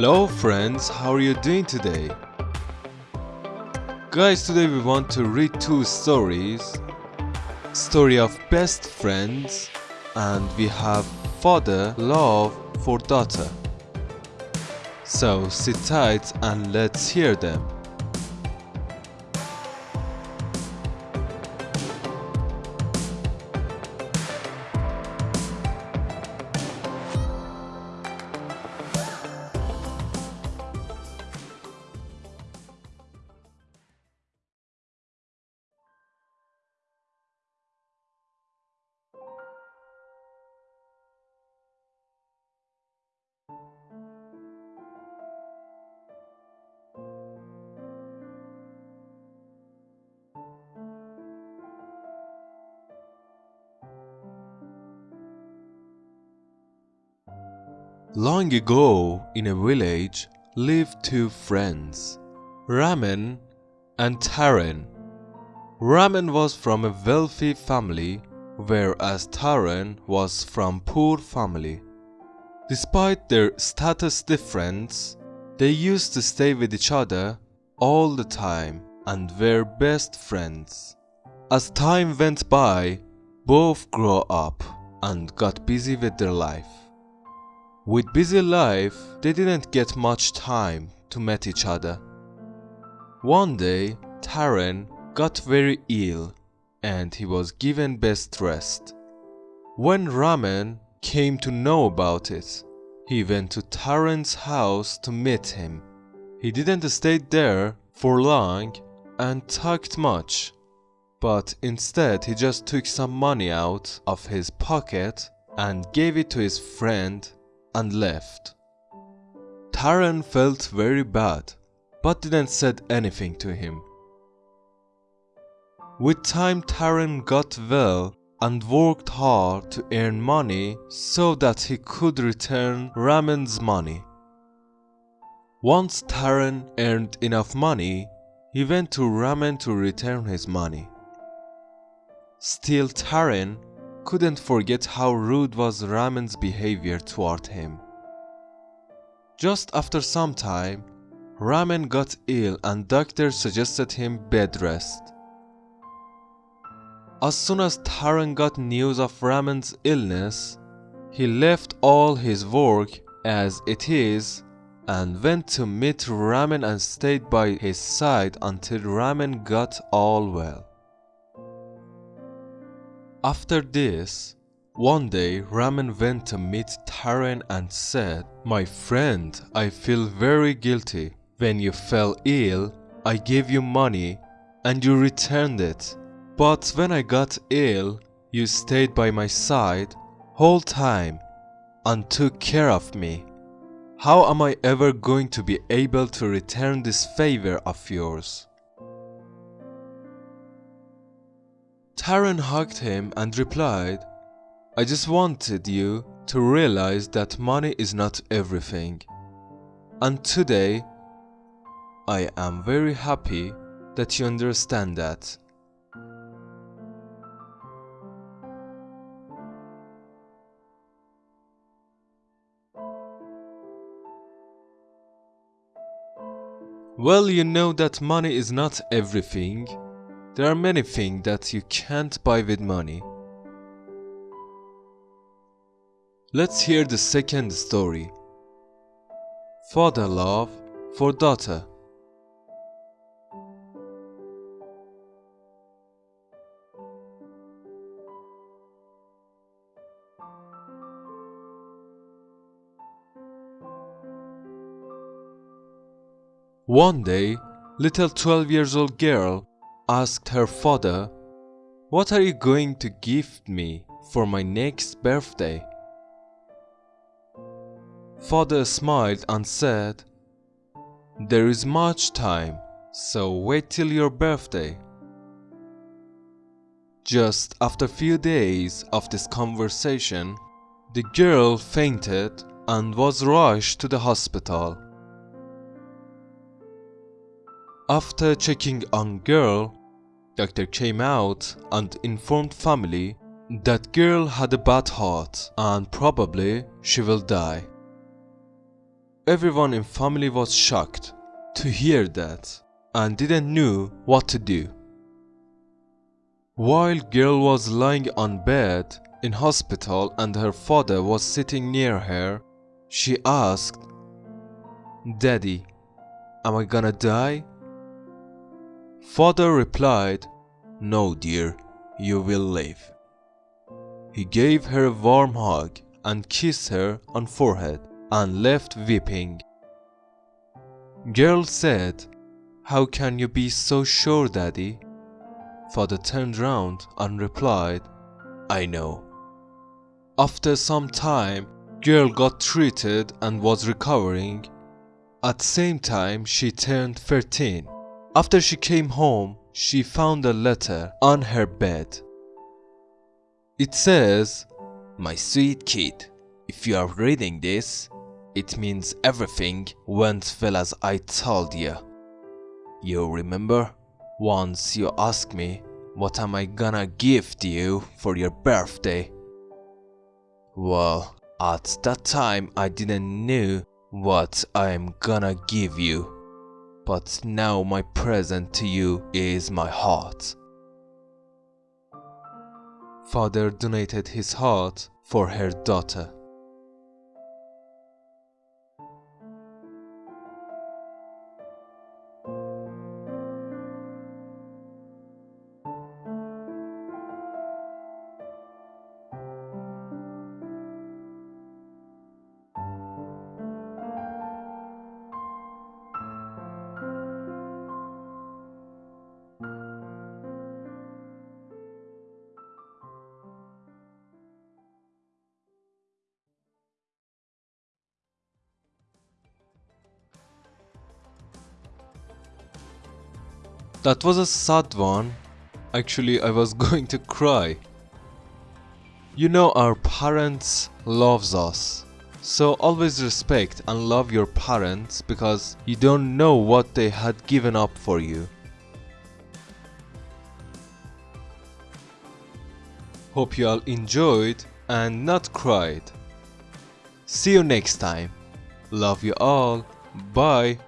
Hello friends, how are you doing today? Guys, today we want to read two stories. Story of best friends and we have father love for daughter. So sit tight and let's hear them. Long ago, in a village, lived two friends, Raman and Taran. Raman was from a wealthy family, whereas Taran was from poor family. Despite their status difference, they used to stay with each other all the time and were best friends. As time went by, both grew up and got busy with their life. With busy life, they didn't get much time to meet each other. One day, Taran got very ill and he was given best rest. When Raman came to know about it, he went to Taran's house to meet him. He didn't stay there for long and talked much, but instead he just took some money out of his pocket and gave it to his friend and left. Taran felt very bad, but didn't said anything to him. With time Taran got well and worked hard to earn money so that he could return Raman's money. Once Taran earned enough money, he went to Raman to return his money. Still Taran couldn't forget how rude was Raman's behavior toward him. Just after some time, Raman got ill and doctor suggested him bed rest. As soon as Taran got news of Raman's illness, he left all his work as it is and went to meet Raman and stayed by his side until Raman got all well. After this, one day Raman went to meet Taran and said, My friend, I feel very guilty. When you fell ill, I gave you money and you returned it. But when I got ill, you stayed by my side whole time and took care of me. How am I ever going to be able to return this favor of yours? Taran hugged him and replied, I just wanted you to realize that money is not everything. And today, I am very happy that you understand that. Well, you know that money is not everything. There are many things that you can't buy with money. Let's hear the second story. Father love for daughter. One day, little 12 years old girl asked her father, What are you going to gift me for my next birthday? Father smiled and said, There is much time, so wait till your birthday. Just after a few days of this conversation, the girl fainted and was rushed to the hospital. After checking on girl, doctor came out and informed family that girl had a bad heart and probably she will die. Everyone in family was shocked to hear that and didn't know what to do. While girl was lying on bed in hospital and her father was sitting near her, she asked, Daddy, am I gonna die? Father replied, No dear, you will live. He gave her a warm hug and kissed her on forehead and left weeping. Girl said, How can you be so sure, daddy? Father turned round and replied, I know. After some time, girl got treated and was recovering. At same time, she turned 13. After she came home, she found a letter on her bed. It says, My sweet kid, if you are reading this, it means everything went well as I told you. You remember? Once you asked me, what am I gonna gift you for your birthday? Well, at that time I didn't know what I'm gonna give you. But now my present to you is my heart. Father donated his heart for her daughter. That was a sad one. Actually, I was going to cry. You know our parents loves us. So always respect and love your parents because you don't know what they had given up for you. Hope you all enjoyed and not cried. See you next time. Love you all. Bye.